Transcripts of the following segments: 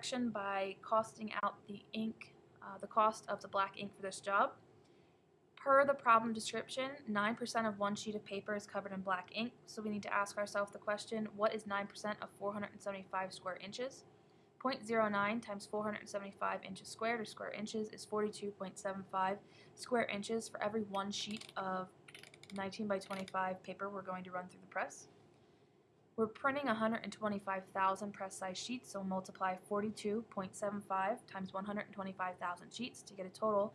section by costing out the ink, uh, the cost of the black ink for this job. Per the problem description, 9% of one sheet of paper is covered in black ink, so we need to ask ourselves the question, what is 9% of 475 square inches? 0.09 times 475 inches squared, or square inches, is 42.75 square inches for every one sheet of 19 by 25 paper we're going to run through the press. We're printing 125,000 press size sheets, so multiply 42.75 times 125,000 sheets to get a total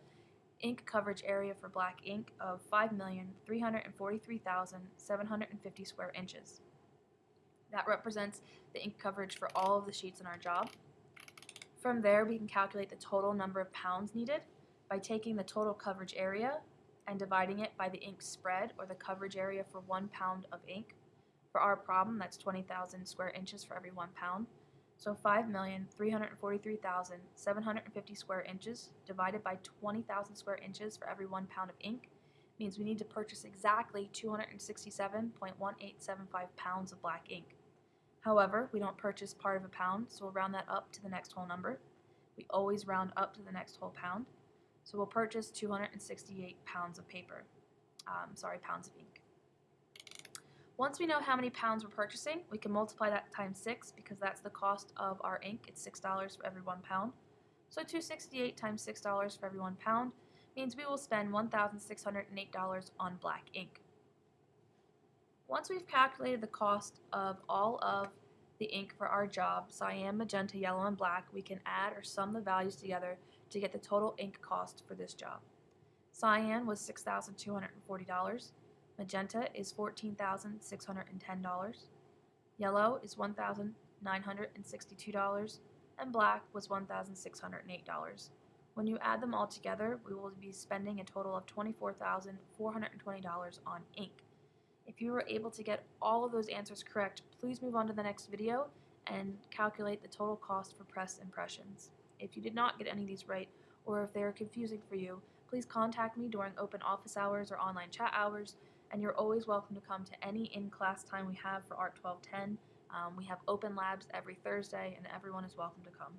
ink coverage area for black ink of 5,343,750 square inches. That represents the ink coverage for all of the sheets in our job. From there, we can calculate the total number of pounds needed by taking the total coverage area and dividing it by the ink spread, or the coverage area for one pound of ink. For our problem, that's 20,000 square inches for every one pound. So 5,343,750 square inches divided by 20,000 square inches for every one pound of ink means we need to purchase exactly 267.1875 pounds of black ink. However, we don't purchase part of a pound, so we'll round that up to the next whole number. We always round up to the next whole pound. So we'll purchase 268 pounds of paper. Um, sorry, pounds of ink. Once we know how many pounds we're purchasing, we can multiply that times 6 because that's the cost of our ink. It's $6 for every one pound. So 268 times $6 for every one pound means we will spend $1,608 on black ink. Once we've calculated the cost of all of the ink for our job, cyan, magenta, yellow, and black, we can add or sum the values together to get the total ink cost for this job. Cyan was $6,240. Magenta is $14,610. Yellow is $1,962. And black was $1,608. When you add them all together, we will be spending a total of $24,420 on ink. If you were able to get all of those answers correct, please move on to the next video and calculate the total cost for press impressions. If you did not get any of these right, or if they are confusing for you, please contact me during open office hours or online chat hours, and you're always welcome to come to any in-class time we have for ART 1210. Um, we have open labs every Thursday, and everyone is welcome to come.